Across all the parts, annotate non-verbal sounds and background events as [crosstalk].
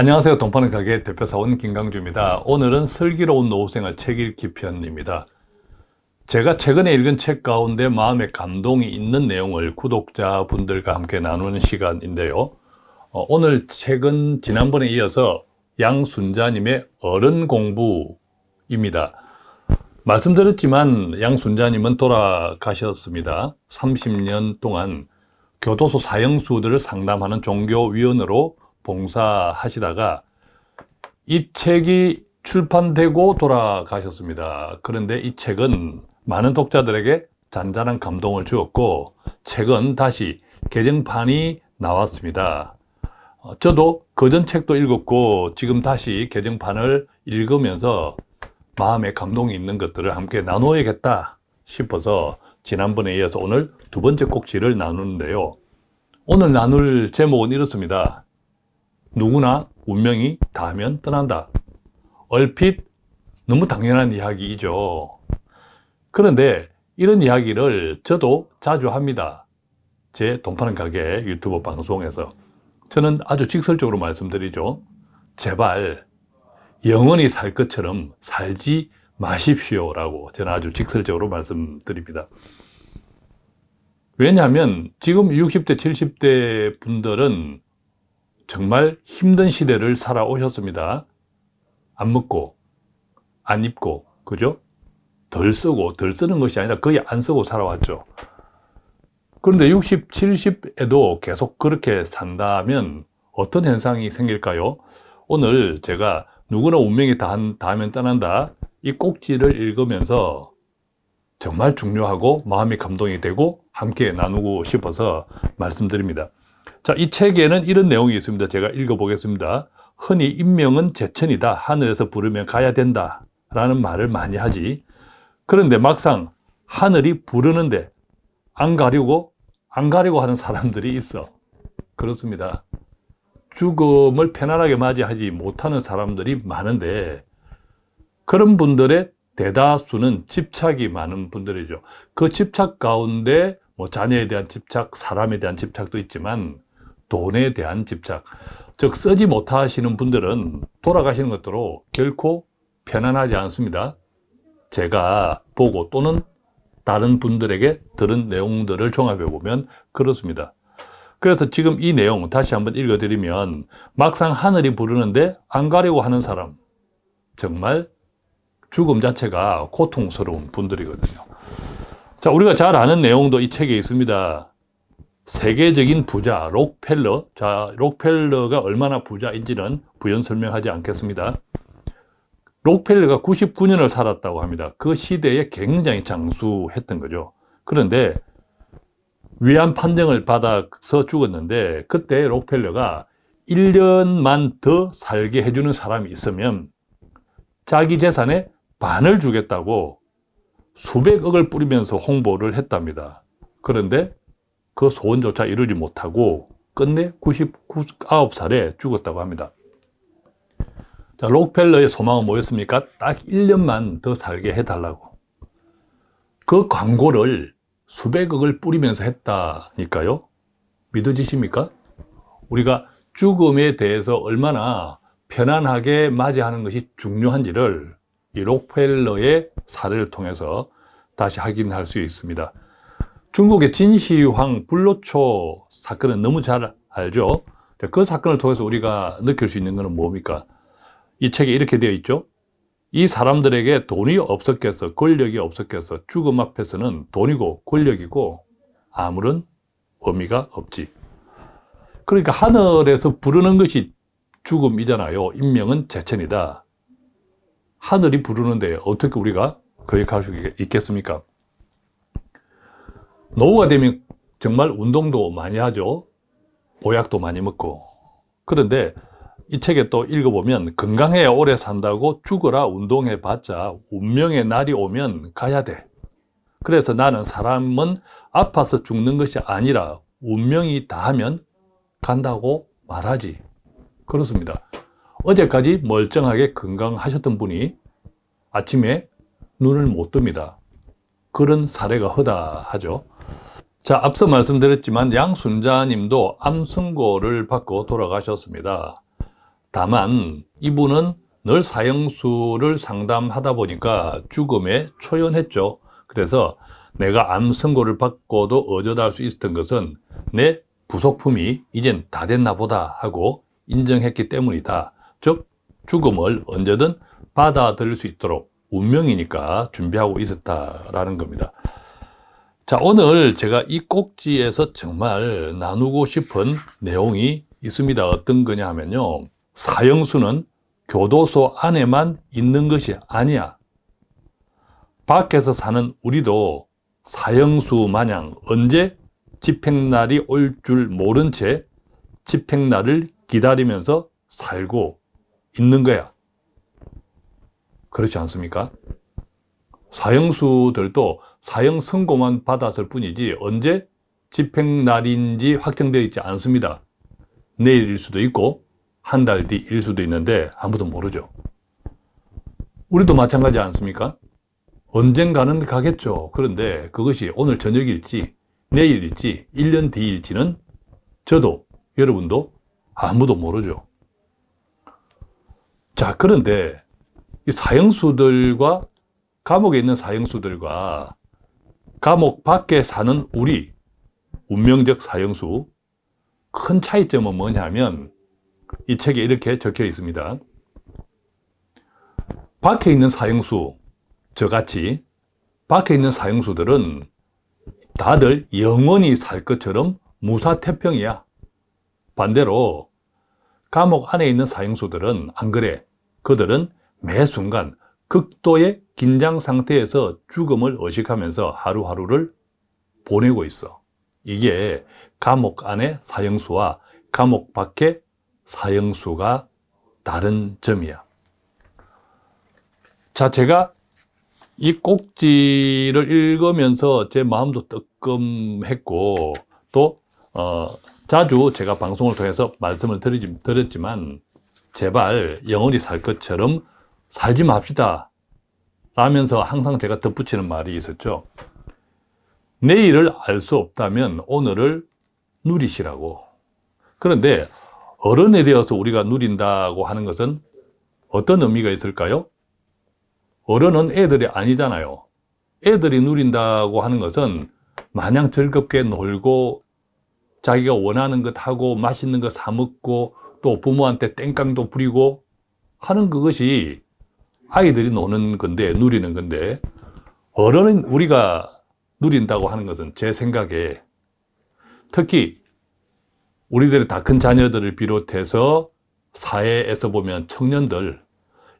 안녕하세요. 동파는 가게 대표사원 김강주입니다. 오늘은 슬기로운 노후생활 책 읽기 편입니다. 제가 최근에 읽은 책 가운데 마음에 감동이 있는 내용을 구독자분들과 함께 나누는 시간인데요. 어, 오늘 책은 지난번에 이어서 양순자님의 어른 공부입니다. 말씀드렸지만 양순자님은 돌아가셨습니다. 30년 동안 교도소 사형수들을 상담하는 종교위원으로 봉사하시다가 이 책이 출판되고 돌아가셨습니다. 그런데 이 책은 많은 독자들에게 잔잔한 감동을 주었고 책은 다시 개정판이 나왔습니다. 어, 저도 그전 책도 읽었고 지금 다시 개정판을 읽으면서 마음에 감동이 있는 것들을 함께 나누어야겠다 싶어서 지난번에 이어서 오늘 두 번째 꼭지를 나누는데요. 오늘 나눌 제목은 이렇습니다. 누구나 운명이 닿으면 떠난다. 얼핏 너무 당연한 이야기이죠. 그런데 이런 이야기를 저도 자주 합니다. 제 돈 파는 가게 유튜브 방송에서. 저는 아주 직설적으로 말씀드리죠. 제발 영원히 살 것처럼 살지 마십시오 라고 저는 아주 직설적으로 말씀드립니다. 왜냐하면 지금 60대, 70대 분들은 정말 힘든 시대를 살아오셨습니다. 안 먹고, 안 입고, 그죠? 덜 쓰고, 덜 쓰는 것이 아니라 거의 안 쓰고 살아왔죠. 그런데 60, 70에도 계속 그렇게 산다면 어떤 현상이 생길까요? 오늘 제가 누구나 운명이 닿으면 떠난다. 이 꼭지를 읽으면서 정말 중요하고 마음이 감동이 되고 함께 나누고 싶어서 말씀드립니다. 자, 이 책에는 이런 내용이 있습니다. 제가 읽어보겠습니다. 흔히 인명은 제천이다. 하늘에서 부르면 가야 된다. 라는 말을 많이 하지. 그런데 막상 하늘이 부르는데 안 가려고, 안 가려고 하는 사람들이 있어. 그렇습니다. 죽음을 편안하게 맞이하지 못하는 사람들이 많은데 그런 분들의 대다수는 집착이 많은 분들이죠. 그 집착 가운데 뭐 자녀에 대한 집착, 사람에 대한 집착도 있지만 돈에 대한 집착, 즉 쓰지 못하시는 분들은 돌아가시는 것으로 결코 편안하지 않습니다. 제가 보고 또는 다른 분들에게 들은 내용들을 종합해 보면 그렇습니다. 그래서 지금 이 내용 다시 한번 읽어드리면 막상 하늘이 부르는데 안 가려고 하는 사람 정말 죽음 자체가 고통스러운 분들이거든요. 자, 우리가 잘 아는 내용도 이 책에 있습니다. 세계적인 부자 록펠러. 자 록펠러가 얼마나 부자인지는 부연 설명하지 않겠습니다. 록펠러가 99년을 살았다고 합니다. 그 시대에 굉장히 장수했던 거죠. 그런데 위안 판정을 받아서 죽었는데 그때 록펠러가 1년만 더 살게 해주는 사람이 있으면 자기 재산의 반을 주겠다고 수백억을 뿌리면서 홍보를 했답니다. 그런데 그 소원조차 이루지 못하고 끝내 99살에 죽었다고 합니다. 자, 록펠러의 소망은 뭐였습니까? 딱 1년만 더 살게 해달라고. 그 광고를 수백억을 뿌리면서 했다니까요. 믿어지십니까? 우리가 죽음에 대해서 얼마나 편안하게 맞이하는 것이 중요한지를 이 록펠러의 사례를 통해서 다시 확인할 수 있습니다. 중국의 진시황 불로초 사건은 너무 잘 알죠. 그 사건을 통해서 우리가 느낄 수 있는 것은 뭡니까? 이 책에 이렇게 되어 있죠. 이 사람들에게 돈이 없었겠어, 권력이 없었겠어. 죽음 앞에서는 돈이고 권력이고 아무런 의미가 없지. 그러니까 하늘에서 부르는 것이 죽음이잖아요. 인명은 제천이다. 하늘이 부르는데 어떻게 우리가 거역할 수 있겠습니까? 노후가 되면 정말 운동도 많이 하죠. 보약도 많이 먹고. 그런데 이 책에 또 읽어보면 건강해야 오래 산다고 죽어라 운동해 봤자 운명의 날이 오면 가야 돼. 그래서 나는 사람은 아파서 죽는 것이 아니라 운명이 다하면 간다고 말하지. 그렇습니다. 어제까지 멀쩡하게 건강하셨던 분이 아침에 눈을 못 뜹니다. 그런 사례가 허다하죠. 자, 앞서 말씀드렸지만 양순자님도 암 선고를 받고 돌아가셨습니다. 다만 이분은 늘 사형수를 상담하다 보니까 죽음에 초연했죠. 그래서 내가 암 선고를 받고도 어쩌다 수 있었던 것은 내 부속품이 이젠 다 됐나 보다 하고 인정했기 때문이다. 즉 죽음을 언제든 받아들일 수 있도록 운명이니까 준비하고 있었다라는 겁니다. 자, 오늘 제가 이 꼭지에서 정말 나누고 싶은 내용이 있습니다. 어떤 거냐 하면요. 사형수는 교도소 안에만 있는 것이 아니야. 밖에서 사는 우리도 사형수 마냥 언제 집행날이 올 줄 모른 채 집행날을 기다리면서 살고 있는 거야. 그렇지 않습니까? 사형수들도 사형 선고만 받았을 뿐이지 언제 집행날인지 확정되어 있지 않습니다. 내일일 수도 있고 한 달 뒤일 수도 있는데 아무도 모르죠. 우리도 마찬가지 않습니까? 언젠가는 가겠죠. 그런데 그것이 오늘 저녁일지 내일일지 1년 뒤일지는 저도 여러분도 아무도 모르죠. 자, 그런데 이 사형수들과 감옥에 있는 사형수들과 감옥 밖에 사는 우리 운명적 사형수 큰 차이점은 뭐냐면 이 책에 이렇게 적혀 있습니다. 밖에 있는 사형수 저같이 밖에 있는 사형수들은 다들 영원히 살 것처럼 무사태평이야. 반대로 감옥 안에 있는 사형수들은 안 그래. 그들은 매 순간 극도의 긴장 상태에서 죽음을 의식하면서 하루하루를 보내고 있어. 이게 감옥 안의 사형수와 감옥 밖의 사형수가 다른 점이야. 자, 제가 이 꼭지를 읽으면서 제 마음도 뜨끔했고, 또, 어, 자주 제가 방송을 통해서 말씀을 드리지, 드렸지만, 제발 영원히 살 것처럼 살지 맙시다. 라면서 항상 제가 덧붙이는 말이 있었죠. 내일을 알 수 없다면 오늘을 누리시라고. 그런데 어른이 되어서 우리가 누린다고 하는 것은 어떤 의미가 있을까요? 어른은 애들이 아니잖아요. 애들이 누린다고 하는 것은 마냥 즐겁게 놀고 자기가 원하는 것 하고 맛있는 거 사 먹고 또 부모한테 땡깡도 부리고 하는 그것이 아이들이 노는 건데 누리는 건데 어른은 우리가 누린다고 하는 것은 제 생각에 특히 우리들의 다 큰 자녀들을 비롯해서 사회에서 보면 청년들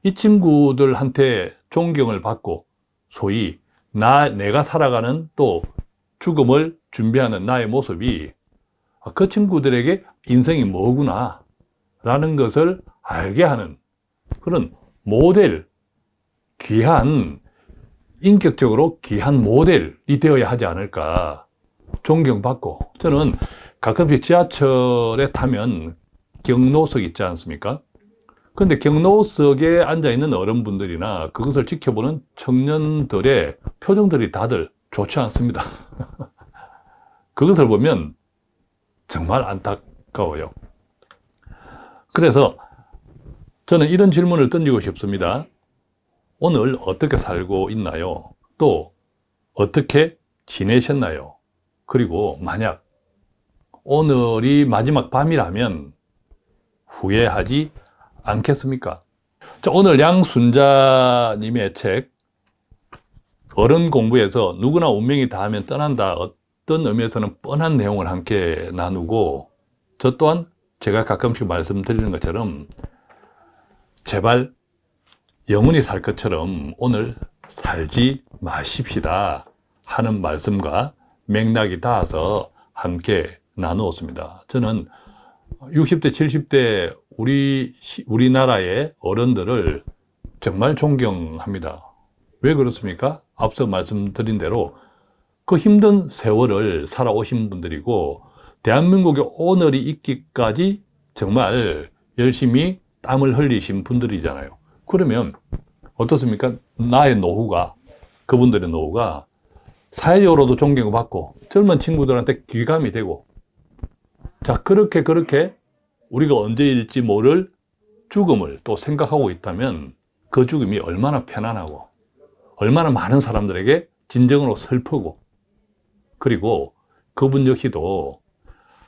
이 친구들한테 존경을 받고 소위 나 내가 살아가는 또 죽음을 준비하는 나의 모습이 그 친구들에게 인생이 뭐구나 라는 것을 알게 하는 그런 모델 귀한 인격적으로 귀한 모델이 되어야 하지 않을까 존경받고 저는 가끔씩 지하철에 타면 경로석 있지 않습니까? 근데 경로석에 앉아있는 어른분들이나 그것을 지켜보는 청년들의 표정들이 다들 좋지 않습니다. [laughs] 그것을 보면 정말 안타까워요. 그래서 저는 이런 질문을 던지고 싶습니다. 오늘 어떻게 살고 있나요? 또 어떻게 지내셨나요? 그리고 만약 오늘이 마지막 밤이라면 후회하지 않겠습니까? 자, 오늘 양순자님의 책 어른 공부에서 누구나 운명이 닿으면 떠난다 어떤 의미에서는 뻔한 내용을 함께 나누고 저 또한 제가 가끔씩 말씀드리는 것처럼 제발 영원히 살 것처럼 오늘 살지 마십시다 하는 말씀과 맥락이 닿아서 함께 나누었습니다. 저는 60대, 70대 우리, 우리나라의 어른들을 정말 존경합니다. 왜 그렇습니까? 앞서 말씀드린 대로 그 힘든 세월을 살아오신 분들이고 대한민국의 오늘이 있기까지 정말 열심히 땀을 흘리신 분들이잖아요. 그러면 어떻습니까? 나의 노후가 그분들의 노후가 사회적으로도 존경을 받고 젊은 친구들한테 귀감이 되고 자 그렇게 그렇게 우리가 언제일지 모를 죽음을 또 생각하고 있다면 그 죽음이 얼마나 편안하고 얼마나 많은 사람들에게 진정으로 슬프고 그리고 그분 역시도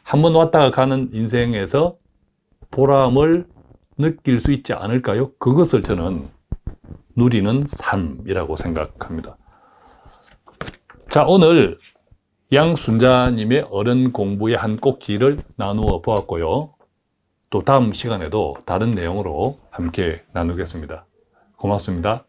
한 번 왔다가 가는 인생에서 보람을 느낄 수 있지 않을까요? 그것을 저는 누리는 삶이라고 생각합니다. 자, 오늘 양순자님의 어른 공부의 한 꼭지를 나누어 보았고요. 또 다음 시간에도 다른 내용으로 함께 나누겠습니다. 고맙습니다.